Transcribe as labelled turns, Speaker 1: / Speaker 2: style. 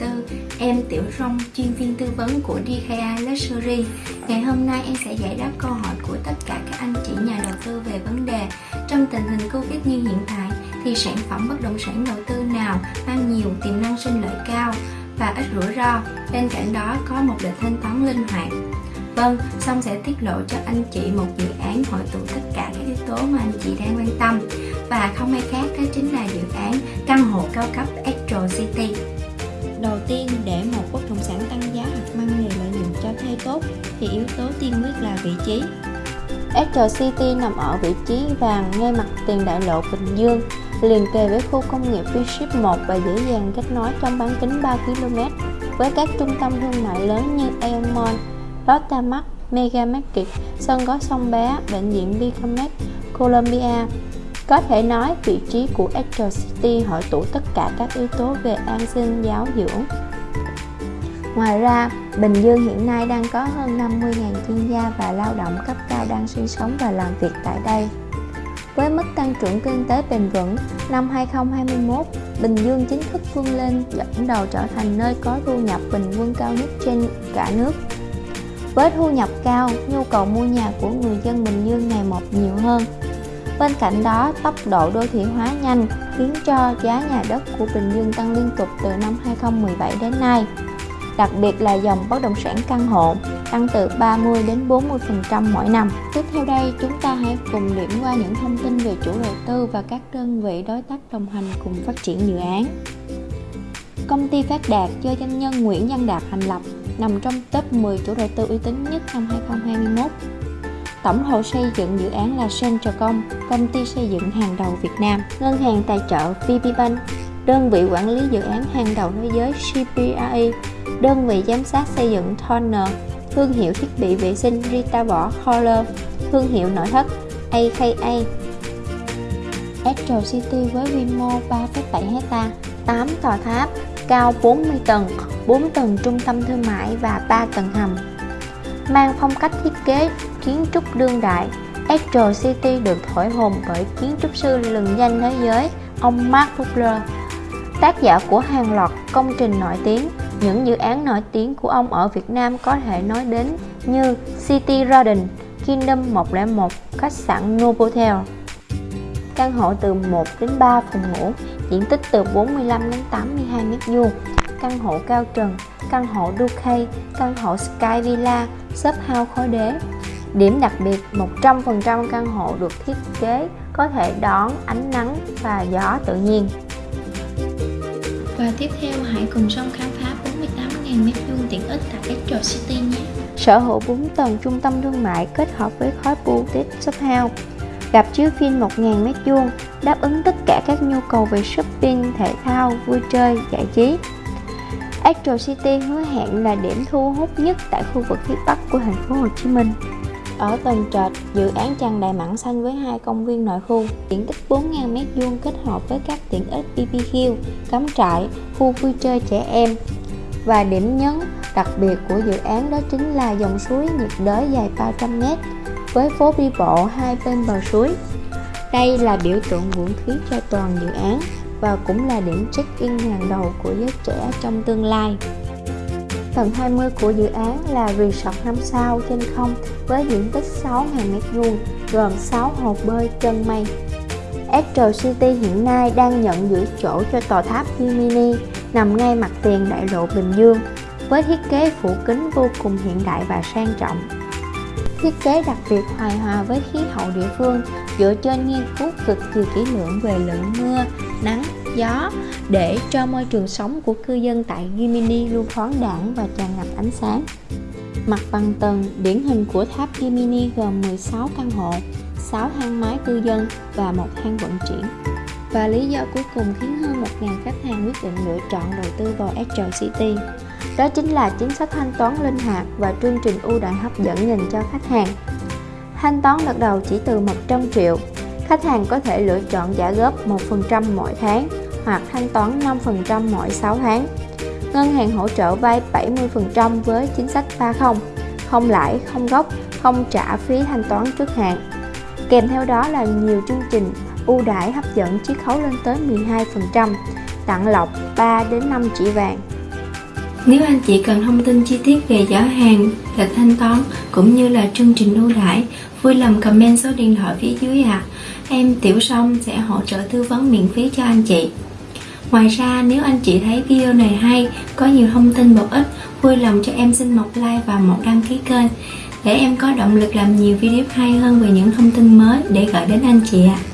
Speaker 1: đầu tư. Em Tiểu Rong, chuyên viên tư vấn của DKI Luxury. Ngày hôm nay em sẽ giải đáp câu hỏi của tất cả các anh chị nhà đầu tư về vấn đề Trong tình hình Covid như hiện tại thì sản phẩm bất động sản đầu tư nào mang nhiều tiềm năng sinh lợi cao và ít rủi ro? Bên cạnh đó có một lịch thanh toán linh hoạt. Vâng, Song sẽ tiết lộ cho anh chị một dự án hội tụ tất cả các yếu tố mà anh chị đang quan tâm. Và không ai khác đó chính là dự án căn hộ cao cấp Astro City.
Speaker 2: Đầu tiên, để một bất động sản tăng giá hoặc mang lại lợi nhuận cho thuê tốt thì yếu tố tiên quyết là vị trí. Astro City nằm ở vị trí vàng ngay mặt tiền đại lộ Bình Dương, liền kề với khu công nghiệp v 1 và dễ dàng kết nối trong bán kính 3 km với các trung tâm thương mại lớn như Aeon Mall, Lotte Mart, Mega Market, sân có sông bé, bệnh viện Bicamed, Columbia. Có thể nói vị trí của Astro City hội tụ tất cả các yếu tố về an sinh giáo dưỡng. Ngoài ra, Bình Dương hiện nay đang có hơn 50.000 chuyên gia và lao động cấp cao đang sinh sống và làm việc tại đây. Với mức tăng trưởng kinh tế bền vững, năm 2021, Bình Dương chính thức vươn lên dẫn đầu trở thành nơi có thu nhập bình quân cao nhất trên cả nước. Với thu nhập cao, nhu cầu mua nhà của người dân Bình Dương ngày một nhiều hơn. Bên cạnh đó, tốc độ đô thị hóa nhanh khiến cho giá nhà đất của Bình Dương tăng liên tục từ năm 2017 đến nay. Đặc biệt là dòng bất động sản căn hộ tăng từ 30 đến 40% mỗi năm. Tiếp theo đây, chúng ta hãy cùng điểm qua những thông tin về chủ đầu tư và các đơn vị đối tác đồng hành cùng phát triển dự án. Công ty Phát Đạt do doanh nhân Nguyễn Văn Đạt thành lập nằm trong top 10 chủ đầu tư uy tín nhất năm 2021. Tổng thầu xây dựng dự án là Centracom, công ty xây dựng hàng đầu Việt Nam, ngân hàng tài trợ VPBank, đơn vị quản lý dự án hàng đầu thế giới CBRE, đơn vị giám sát xây dựng Turner, thương hiệu thiết bị vệ sinh Rita Võ Holler, thương hiệu nội thất AKA. Astro City với quy mô 3,7 hecta, 8 tòa tháp, cao 40 tầng, 4 tầng trung tâm thương mại và 3 tầng hầm. Mang phong cách thiết kế kiến trúc đương đại, Astro City được thổi hồn bởi kiến trúc sư lừng danh thế giới, ông Mark Butler, tác giả của hàng loạt công trình nổi tiếng. Những dự án nổi tiếng của ông ở Việt Nam có thể nói đến như City Garden, Kingdom 101, khách sạn Novotel. Căn hộ từ 1 đến 3 phòng ngủ, diện tích từ 45 đến 82 m2, căn hộ cao trần, căn hộ Duke, căn hộ Sky Villa, shop house khối đế. Điểm đặc biệt, 100% căn hộ được thiết kế có thể đón ánh nắng và gió tự nhiên.
Speaker 1: Và tiếp theo hãy cùng song khám phá 48.000 m2 tiện ích tại Astro City nhé.
Speaker 2: Sở hữu 4 tầng trung tâm thương mại kết hợp với khối boutique shop house gặp chiếu phim 1.000 m2, đáp ứng tất cả các nhu cầu về shopping, thể thao, vui chơi, giải trí. Astro City hứa hẹn là điểm thu hút nhất tại khu vực phía Bắc của thành phố Hồ Chí Minh. Ở tầng trệt, dự án tràn đầy mảng xanh với hai công viên nội khu, diện tích 4.000 m2 kết hợp với các tiện ích BBQ, cắm trại, khu vui chơi trẻ em. Và điểm nhấn đặc biệt của dự án đó chính là dòng suối nhiệt đới dài 300 m với phố đi bộ hai bên bờ suối. Đây là biểu tượng vũ khí cho toàn dự án và cũng là điểm check-in hàng đầu của giới trẻ trong tương lai. Tầng 20 của dự án là resort 5 sao trên không với diện tích 6.000 m2 gồm 6 hồ bơi chân mây. Astro City hiện nay đang nhận giữ chỗ cho tòa tháp Gemini nằm ngay mặt tiền đại lộ Bình Dương với thiết kế phủ kính vô cùng hiện đại và sang trọng. Thiết kế đặc biệt hài hòa với khí hậu địa phương dựa trên nghiên cứu cực kỳ kỹ lưỡng về lượng mưa, nắng, gió để cho môi trường sống của cư dân tại Gimini luôn thoáng đẳng và tràn ngập ánh sáng. Mặt bằng tầng điển hình của tháp Gimini gồm 16 căn hộ, 6 thang máy cư dân và một hang vận chuyển. Và lý do cuối cùng khiến hơn 1.000 khách hàng quyết định lựa chọn đầu tư vào Astro City đó chính là chính sách thanh toán linh hoạt và chương trình ưu đãi hấp dẫn dành cho khách hàng. Thanh toán đợt đầu chỉ từ 100 triệu. Khách hàng có thể lựa chọn trả góp 1% mỗi tháng hoặc thanh toán 5% mỗi 6 tháng. Ngân hàng hỗ trợ vay 70% với chính sách 30, không lãi, không gốc, không trả phí thanh toán trước hạn. Kèm theo đó là nhiều chương trình ưu đãi hấp dẫn chiết khấu lên tới 12%, tặng lọc 3 đến 5 chỉ vàng.
Speaker 1: Nếu anh chị cần thông tin chi tiết về giá hàng, lịch thanh toán cũng như là chương trình ưu đãi, vui lòng comment số điện thoại phía dưới ạ. À. Em Tiểu Song sẽ hỗ trợ tư vấn miễn phí cho anh chị. Ngoài ra nếu anh chị thấy video này hay, có nhiều thông tin bổ ích, vui lòng cho em xin một like và một đăng ký kênh để em có động lực làm nhiều video hay hơn về những thông tin mới để gửi đến anh chị ạ. À.